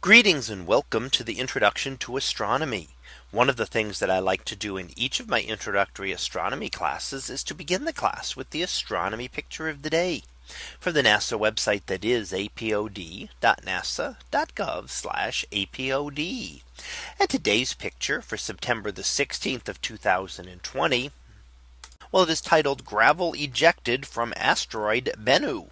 Greetings and welcome to the introduction to astronomy. One of the things that I like to do in each of my introductory astronomy classes is to begin the class with the astronomy picture of the day from the NASA website that is apod.nasa.gov apod. And today's picture for September the 16th of 2020. Well, it is titled gravel ejected from asteroid Bennu.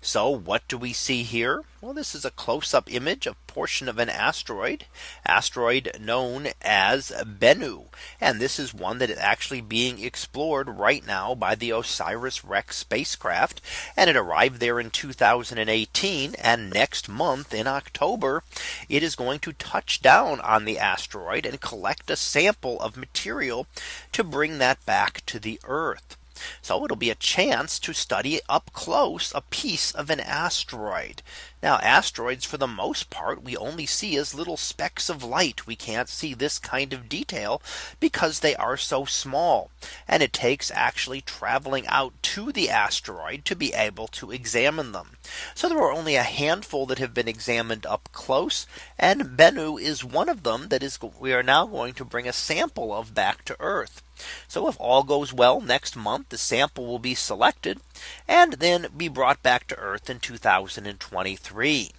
So what do we see here? Well, this is a close up image of portion of an asteroid asteroid known as Bennu. And this is one that is actually being explored right now by the OSIRIS-REx spacecraft. And it arrived there in 2018. And next month in October, it is going to touch down on the asteroid and collect a sample of material to bring that back to the Earth. So it'll be a chance to study up close a piece of an asteroid. Now asteroids for the most part we only see as little specks of light. We can't see this kind of detail because they are so small. And it takes actually traveling out to the asteroid to be able to examine them. So there are only a handful that have been examined up close. And Bennu is one of them that is we are now going to bring a sample of back to Earth. So if all goes well next month, the sample will be selected and then be brought back to Earth in 2023.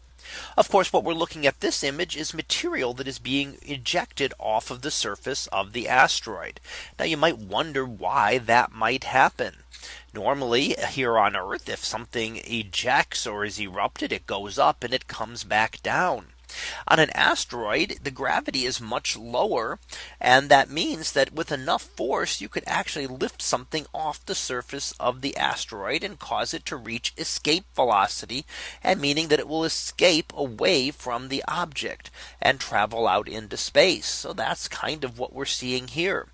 Of course, what we're looking at this image is material that is being ejected off of the surface of the asteroid. Now you might wonder why that might happen. Normally here on Earth, if something ejects or is erupted, it goes up and it comes back down. On an asteroid, the gravity is much lower. And that means that with enough force, you could actually lift something off the surface of the asteroid and cause it to reach escape velocity and meaning that it will escape away from the object and travel out into space. So that's kind of what we're seeing here.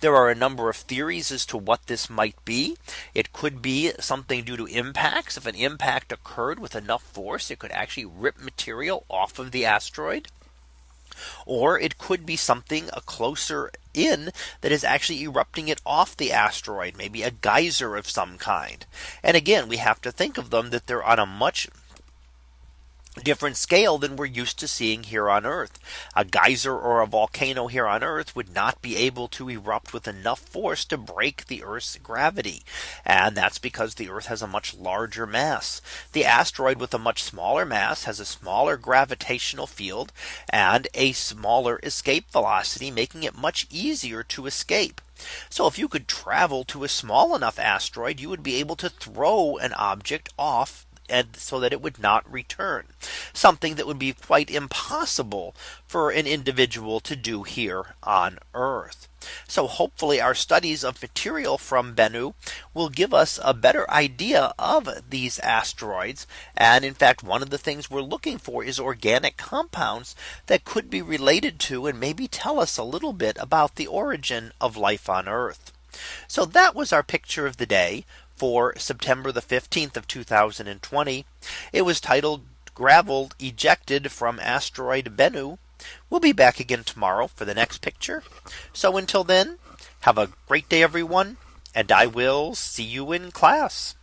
There are a number of theories as to what this might be. It could be something due to impacts. If an impact occurred with enough force, it could actually rip material off of the asteroid. Or it could be something a closer in that is actually erupting it off the asteroid, maybe a geyser of some kind. And again, we have to think of them that they're on a much different scale than we're used to seeing here on Earth. A geyser or a volcano here on Earth would not be able to erupt with enough force to break the Earth's gravity. And that's because the Earth has a much larger mass. The asteroid with a much smaller mass has a smaller gravitational field and a smaller escape velocity, making it much easier to escape. So if you could travel to a small enough asteroid, you would be able to throw an object off and so that it would not return something that would be quite impossible for an individual to do here on Earth. So hopefully our studies of material from Bennu will give us a better idea of these asteroids. And in fact, one of the things we're looking for is organic compounds that could be related to and maybe tell us a little bit about the origin of life on Earth. So that was our picture of the day for September the 15th of 2020. It was titled gravel ejected from asteroid Bennu. We'll be back again tomorrow for the next picture. So until then, have a great day, everyone. And I will see you in class.